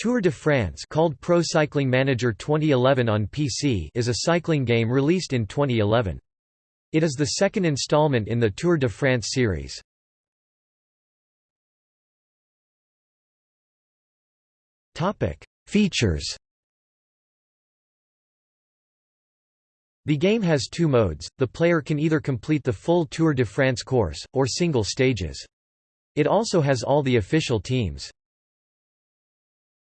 Tour de France called Pro Cycling Manager 2011 on PC is a cycling game released in 2011. It is the second installment in the Tour de France series. Features The game has two modes, the player can either complete the full Tour de France course, or single stages. It also has all the official teams.